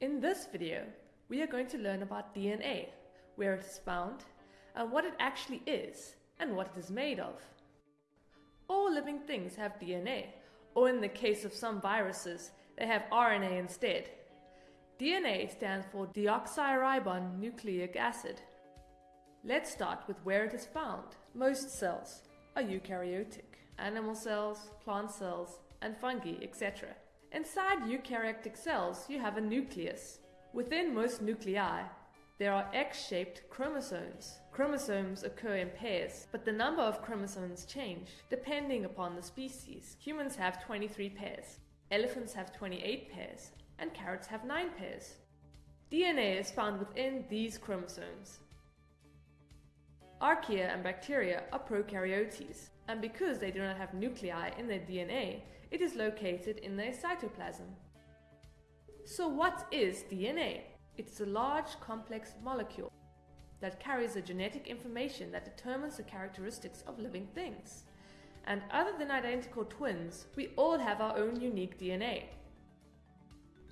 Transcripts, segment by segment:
In this video, we are going to learn about DNA, where it is found, and what it actually is, and what it is made of. All living things have DNA, or in the case of some viruses, they have RNA instead. DNA stands for deoxyribonucleic acid. Let's start with where it is found. Most cells are eukaryotic. Animal cells, plant cells, and fungi, etc. Inside eukaryotic cells, you have a nucleus. Within most nuclei, there are X-shaped chromosomes. Chromosomes occur in pairs, but the number of chromosomes change depending upon the species. Humans have 23 pairs, elephants have 28 pairs, and carrots have 9 pairs. DNA is found within these chromosomes. Archaea and bacteria are prokaryotes, and because they do not have nuclei in their DNA, it is located in their cytoplasm. So what is DNA? It is a large complex molecule that carries the genetic information that determines the characteristics of living things. And other than identical twins, we all have our own unique DNA.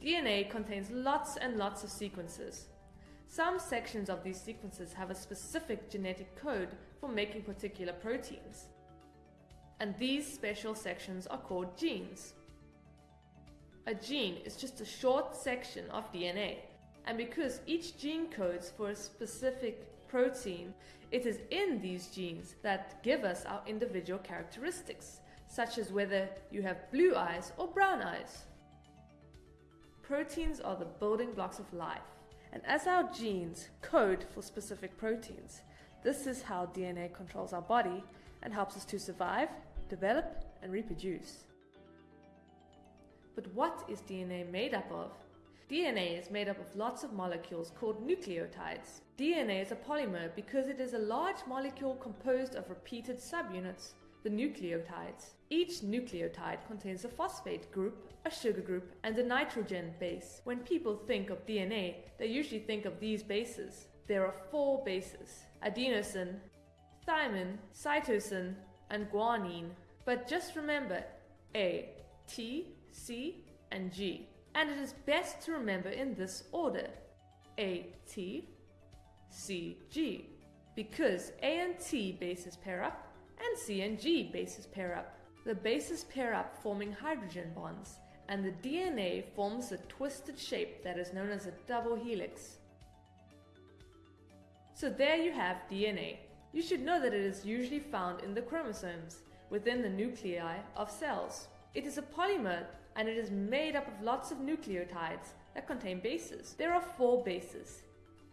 DNA contains lots and lots of sequences. Some sections of these sequences have a specific genetic code for making particular proteins and these special sections are called genes. A gene is just a short section of DNA, and because each gene codes for a specific protein, it is in these genes that give us our individual characteristics, such as whether you have blue eyes or brown eyes. Proteins are the building blocks of life, and as our genes code for specific proteins, this is how DNA controls our body and helps us to survive, develop, and reproduce. But what is DNA made up of? DNA is made up of lots of molecules called nucleotides. DNA is a polymer because it is a large molecule composed of repeated subunits, the nucleotides. Each nucleotide contains a phosphate group, a sugar group, and a nitrogen base. When people think of DNA, they usually think of these bases. There are four bases adenosine, thymine, cytosine, and guanine. But just remember A, T, C, and G. And it is best to remember in this order A, T, C, G. Because A and T bases pair up and C and G bases pair up. The bases pair up forming hydrogen bonds and the DNA forms a twisted shape that is known as a double helix. So there you have DNA. You should know that it is usually found in the chromosomes, within the nuclei of cells. It is a polymer and it is made up of lots of nucleotides that contain bases. There are four bases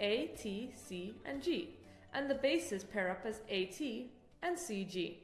A, T, C, and G, and the bases pair up as AT and CG.